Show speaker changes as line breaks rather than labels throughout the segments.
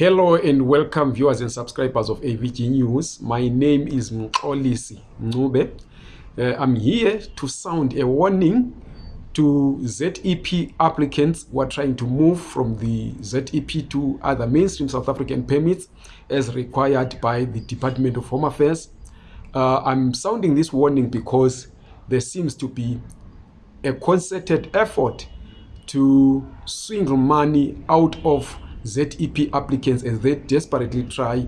Hello and welcome viewers and subscribers of AVG News. My name is Mxolisi Ncube. Uh, I'm here to sound a warning to ZEP applicants who are trying to move from the ZEP to other mainstream South African permits as required by the Department of Home Affairs. Uh, I'm sounding this warning because there seems to be a concerted effort to swindle money out of ZEP applicants as they desperately try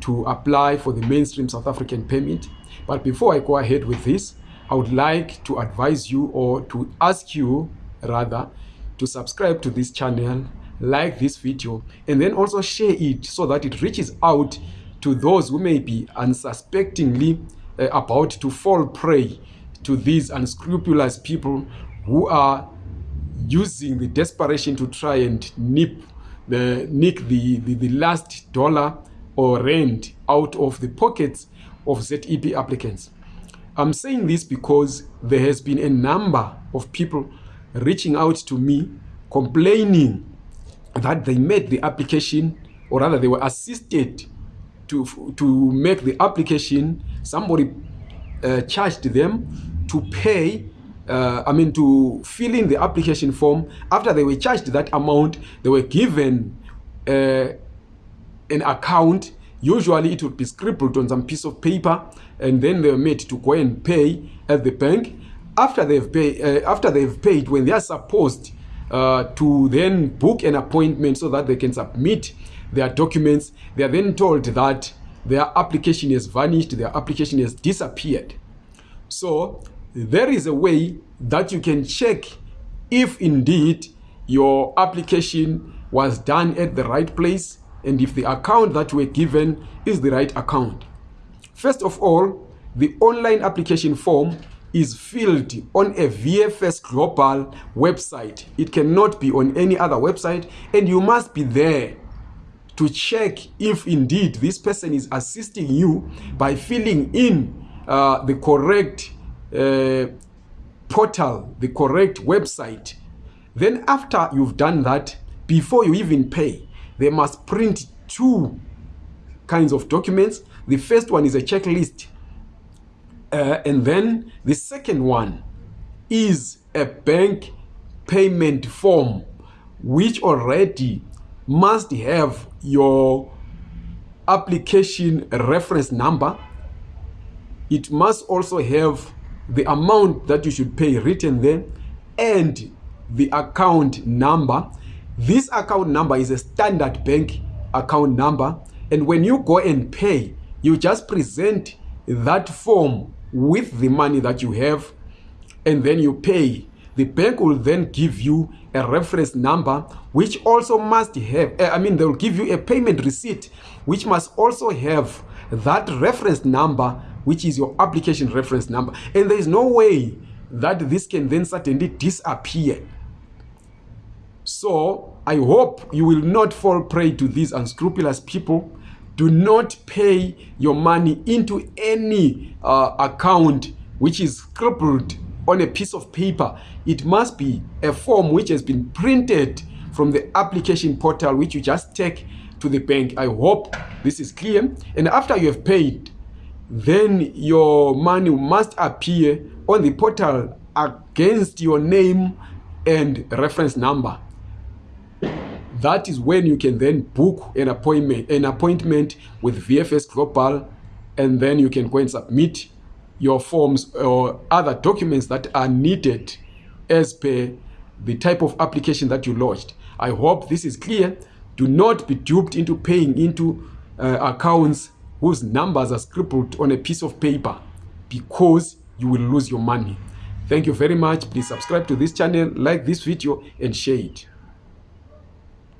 to apply for the mainstream South African permit. But before I go ahead with this, I would like to advise you or to ask you rather to subscribe to this channel, like this video, and then also share it so that it reaches out to those who may be unsuspectingly uh, about to fall prey to these unscrupulous people who are using the desperation to try and nip the nick the, the, the last dollar or rand out of the pockets of ZEP applicants. I'm saying this because there has been a number of people reaching out to me complaining that they made the application or rather they were assisted to, to make the application. Somebody uh, charged them to pay uh, I mean, to fill in the application form. After they were charged that amount, they were given uh, an account. Usually, it would be scribbled on some piece of paper, and then they were made to go and pay at the bank. After they've paid, uh, after they've paid, when they are supposed uh, to then book an appointment so that they can submit their documents, they are then told that their application has vanished, their application has disappeared. So there is a way that you can check if indeed your application was done at the right place and if the account that were given is the right account. First of all, the online application form is filled on a VFS Global website. It cannot be on any other website and you must be there to check if indeed this person is assisting you by filling in uh, the correct portal, the correct website. Then after you've done that, before you even pay, they must print two kinds of documents. The first one is a checklist. Uh, and then the second one is a bank payment form, which already must have your application reference number. It must also have the amount that you should pay written there and the account number. This account number is a standard bank account number and when you go and pay you just present that form with the money that you have and then you pay. The bank will then give you a reference number which also must have eh, i mean they will give you a payment receipt which must also have that reference number which is your application reference number. And there is no way that this can then suddenly disappear. So I hope you will not fall prey to these unscrupulous people. Do not pay your money into any uh, account which is scribbled on a piece of paper. It must be a form which has been printed from the application portal which you just take to the bank. I hope this is clear. And after you have paid, then your money must appear on the portal against your name and reference number. That is when you can then book an appointment an appointment with vfs global and then you can go and submit your forms or other documents that are needed as per the type of application that you lodged. I hope this is clear. Do not be duped into paying into uh, accounts whose numbers are scribbled on a piece of paper because you will lose your money. Thank you very much. Please subscribe to this channel, like this video and share it.